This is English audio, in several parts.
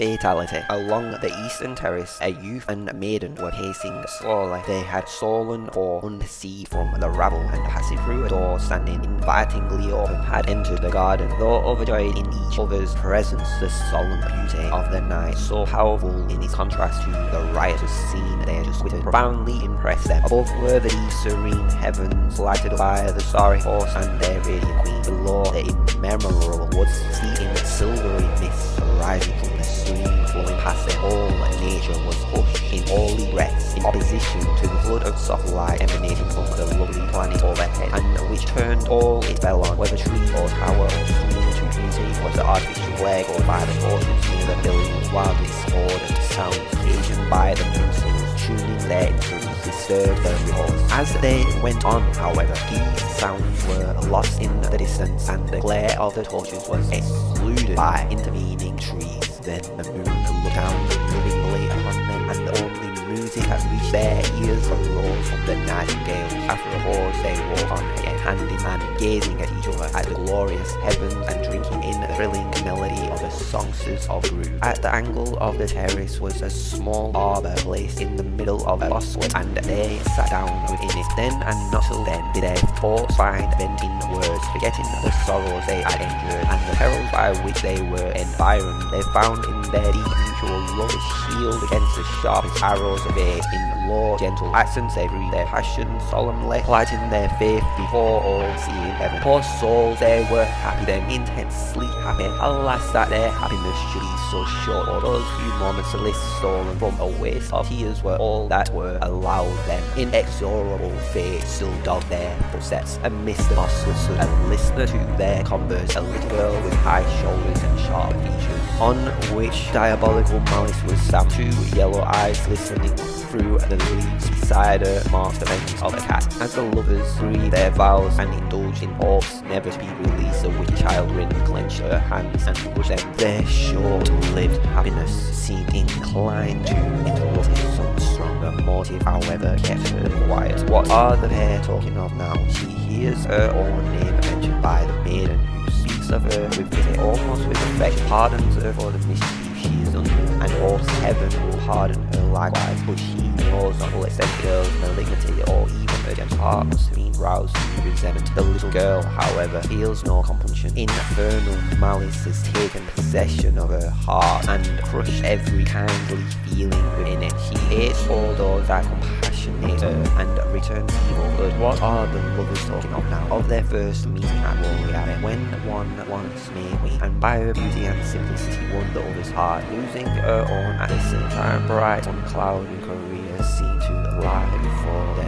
fatality. Along the eastern terrace, a youth and maiden were pacing slowly. They had stolen for unseen from the rabble and passing through a door standing invitingly open had entered the garden. Though overjoyed in each other's presence, the solemn beauty of the night, so powerful in its contrast to the riotous scene they had just witnessed, profoundly impressed them. Above were the serene heavens, lighted by the starry horse and their radiant queen. Below the immemorable woods, steeped in silvery mist, rising stream, past their whole nature was hushed in holy rest, in opposition to the flood of soft light emanating from the lovely planet overhead, and which turned all it fell on, whether tree or tower or screen to beauty, was the artificial flag or by the torches near the building, while discordant sounds occasioned by the minstrels tuning their instruments disturbed the repose. As they went on, however, these sounds were lost in the distance, and the glare of the torches was excluded by intervening trees. Then the moon looked down lovingly upon them, and the only music that reached their ears arose from the nightingales. After a pause, they walked on hand in hand, gazing at each other at the glorious heavens and drinking in the thrilling melody the of. At the angle of the terrace was a small arbor placed in the middle of a bosswood, and they sat down within it. Then and not till then did their thoughts find vent in words, forgetting the sorrows they had endured and the perils by which they were environed. They found in their deep mutual love a shield against the sharpest arrows of age. In low, gentle accents they breathed their passion solemnly, plighting their faith before all seeing heaven. Poor souls, they were happy then, intensely happy. Alas, that their happiness should be so short, or those few moments of bliss stolen from a waste of tears were all that were allowed them. Inexorable fate still dogged their footsteps, amidst the moss stood a listener to their converse, a little girl with high shoulders and sharp features, on which diabolical malice was stamped. Two yellow eyes glistening through the leaves beside her marked the vengeance of a cat. As the lovers breathed their vows and indulged in hopes never to be released, the wicked child ring clenched her hands and pushed them. Their short-lived happiness seemed inclined to interrupt some stronger motive, however, kept her quiet. What are the pair talking of now? She hears her own name mentioned by the maiden who speaks of her with pity, almost with affection, pardons her for the mischief she has done, and hopes heaven will pardon her likewise, but she knows not will extend girl's malignity or even her gentle heart must have been roused to resentment. The little girl, however, feels no compunction. Infernal malice has taken possession of her heart and crushed every kindly feeling within it. She hates all those that compassionate her and returns evil good. What are the lovers talking of now? Of their first meeting at Abbey, when one once made me, and by her beauty and simplicity won the other's heart, losing her own at the same time. Bright, unclouded career seemed to lie before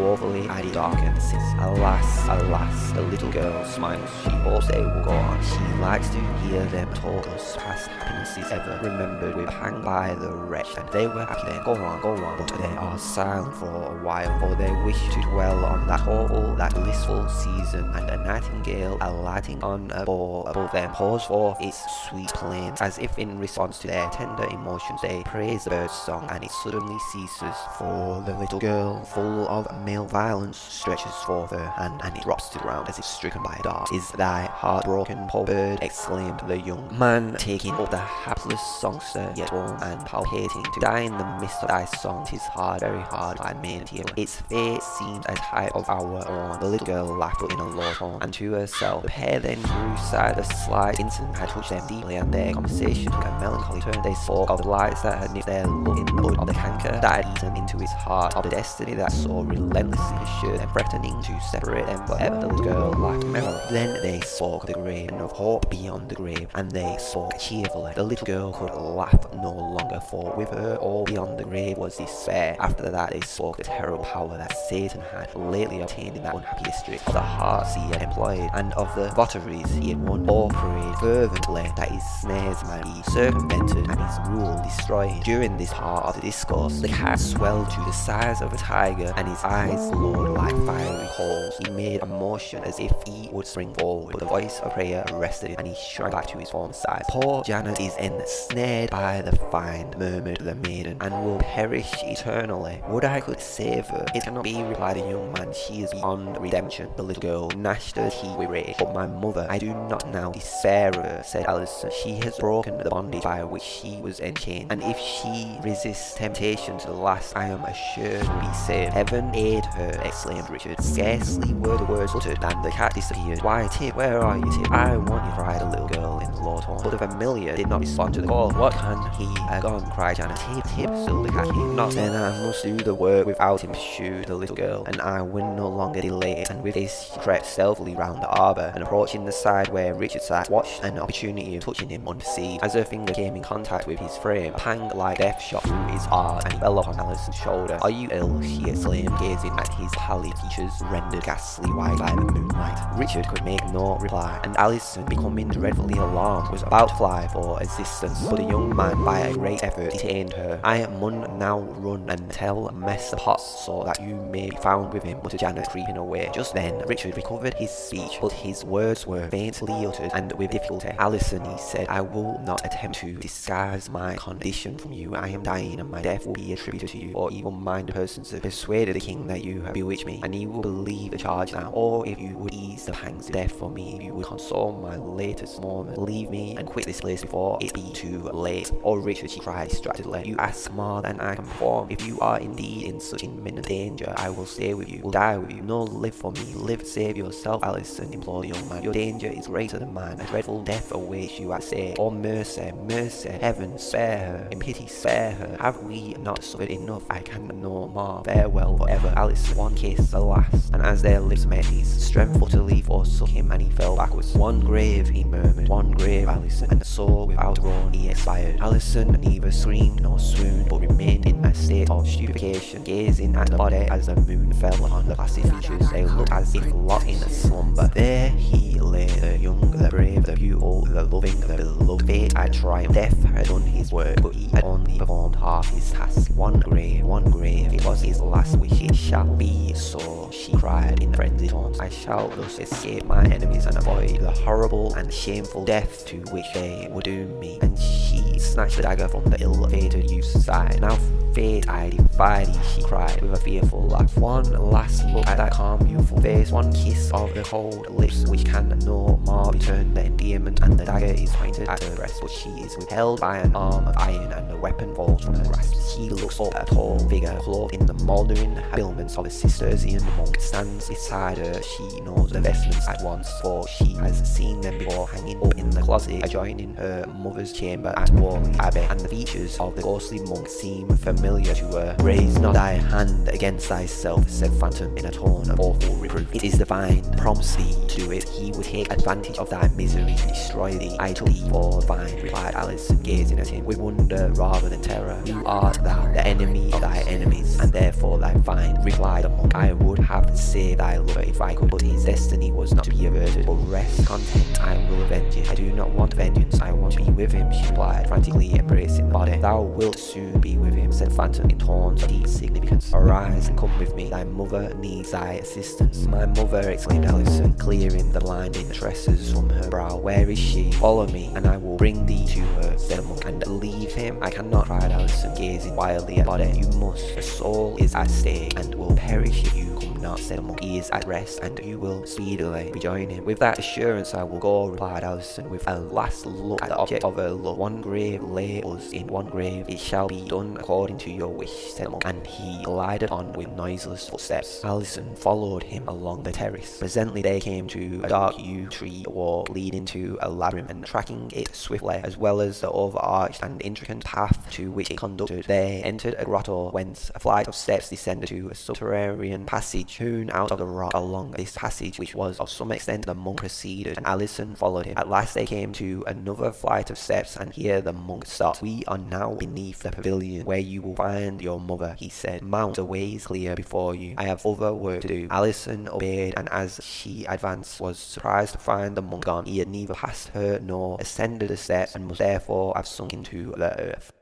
woefully darkened since alas, alas, the little girl smiles. She hopes they will go on. She likes to hear them talk of past happinesses ever remembered with pang by the wretch, and they were happy then. Go on, go on, but they are silent for a while, for they wish to dwell on that hopeful, that blissful season, and a nightingale alighting on a bough above them pours forth its sweet plaint, as if in response to their tender emotions they praise the bird's song, and it suddenly ceases, for the little girl, full of male violence, stretches forth her hand, and it drops to the ground as if stricken by a dart. Is thy heart broken, poor bird? exclaimed the young man, taking up the hapless songster, yet warm and palpitating, to die in the midst of thy song. Tis hard, very hard, I made hear. Its fate seemed a type of our own. The little girl laughed in a low tone, and to herself. The pair then grew sad. A slight incident had touched them deeply, and their conversation took a melancholy turn. They spoke of the lights that had nipped their love in the bud, of the canker that had eaten into his heart, of the destiny that so relentlessly pursued them, threatening to separate them forever. The little girl laughed merrily. Then they spoke the grave, and of hope beyond the grave, and they spoke cheerfully. The little girl could laugh no longer, for with her all beyond the grave was despair. After that they spoke the terrible power that Satan had lately obtained in that unhappy district, of the hearts he had employed, and of the votaries he had won. All prayed fervently that his snares might be circumvented and his rule destroyed. During this part of the discourse, the cat swelled to the size of a tiger, and his eyes eyes glowed like fiery coals. He made a motion as if he would spring forward, but the voice of prayer arrested him and he shrank back to his former size. Poor Janet is ensnared by the find, murmured the maiden, and will perish eternally. Would I could save her. It cannot be, replied the young man. She is beyond redemption. The little girl gnashed her teeth with rage. But my mother, I do not now despair of her, said Alison. She has broken the bondage by which she was enchained, and if she resists temptation to the last, I am assured to be saved. Heaven aid her, exclaimed Richard. Scarcely were the words uttered than the cat disappeared. Why, Tip, where are you, Tip? I want you, cried a little girl in low tone. But the familiar did not respond to the call. What can he have gone? cried Janet. Tip, Tip, still the cat came not. Then I must do the work without him, pursued the little girl, and I will no longer delay it. And with this, she crept stealthily round the arbour, and approaching the side where Richard sat, watched an opportunity of touching him unperceived. As her finger came in contact with his frame, a pang like death shot through his heart, and he fell upon Alison's shoulder. Are you ill? she exclaimed, gazing at his pallid features rendered ghastly white by the moonlight. Richard could make no reply, and Alison, becoming dreadfully alarmed, was about to fly for assistance, but the young man, by a great effort, detained her. I mun now run and tell Mess Potts so that you may be found with him, muttered Janet, creeping away. Just then, Richard recovered his speech, but his words were faintly uttered, and with difficulty. Alison, he said, I will not attempt to disguise my condition from you. I am dying, and my death will be attributed to you, or evil-minded persons have persuaded the king that you have bewitched me, and he will believe the charge now. Or if you would ease the pangs of death for me, if you would console my latest moment, leave me and quit this place before it be too late. Oh, Richard, she cried distractedly, you ask more than I can perform. If you are indeed in such imminent danger, I will stay with you, will die with you. No, live for me, live, save yourself, Alison, implored the young man. Your danger is greater than mine. A dreadful death awaits you, I say. Oh, mercy, mercy, heaven, spare her. In pity, spare her. Have we not suffered enough? I can no more. Farewell forever. Alice, one kiss, the last. And as their lips met, his strength utterly forsook him, and he fell backwards. One grave, he murmured. One grave, Alison. And so, without groan, he expired. Alison neither screamed nor swooned, but remained in a state of stupefaction, gazing at the body as the moon fell upon the placid features. They looked as if locked in a slumber. There he lay, the young, the brave, the beautiful, the loving, the beloved. Fate had triumphed. Death had done his work, but he had only performed half his task. One grave, one grave, it was his last wish. Shall be so, she cried in frenzied tones. I shall thus escape my enemies and avoid the horrible and shameful death to which they would doom me. And she snatched the dagger from the ill-fated youth's side. Now fate I thee, she cried with a fearful laugh. One last look at that calm, beautiful face, one kiss of the cold lips which can no more return the endearment, and the dagger is pointed at her breast, but she is withheld by an arm of iron, and the weapon falls from her grasp. She looks up at a tall figure, clothed in the mouldering habiliments of a Cistercian monk, stands beside her. She knows the vestments at once, for she has seen them before hanging up in the closet adjoining her mother's chamber at Whalley Abbey, and the features of the ghostly monk seem familiar to her. Raise not thy hand against thyself, said Phantom in a tone of awful reproof. It is divine, prompts thee to do it. He would take advantage of thy misery to destroy thee. I took thee for thine, replied Alice, gazing at him with wonder rather than terror. Who art thou, the enemy of thy enemies, and therefore thy find, replied the monk. I would have saved thy lover if I could, but his destiny was not to be averted. But rest content, I will avenge it. I do not want vengeance, I want to be with him, she replied, frantically embracing the body. Thou wilt soon be with him, said Phantom in tones of deep significance. Arise and come with me, thy mother needs thy assistance. My mother, exclaimed Alison, clearing the blinding tresses from her brow. Where is she? Follow me, and I will bring thee to her, said the monk. And leave him? I cannot, cried Alison, gazing wildly at body. You must. The soul is at stake, and will perish if you not, monk. He is at rest, and you will speedily rejoin him. With that assurance I will go, replied Alison, with a last look at the object of her love. One grave lay us in one grave. It shall be done according to your wish, said the monk, and he glided on with noiseless footsteps. Alison followed him along the terrace. Presently they came to a dark yew tree walk leading to a labyrinth, and tracking it swiftly, as well as the overarched and intricate path to which it conducted, they entered a grotto whence a flight of steps descended to a subterranean passage hewn out of the rock. Along this passage, which was of some extent, the monk proceeded, and Alison followed him. At last they came to another flight of steps, and here the monk stopped. We are now beneath the pavilion, where you will find your mother, he said. Mount, the way is clear before you. I have other work to do. Alison obeyed, and as she advanced, was surprised to find the monk gone. He had neither passed her nor ascended the steps, and must therefore have sunk into the earth.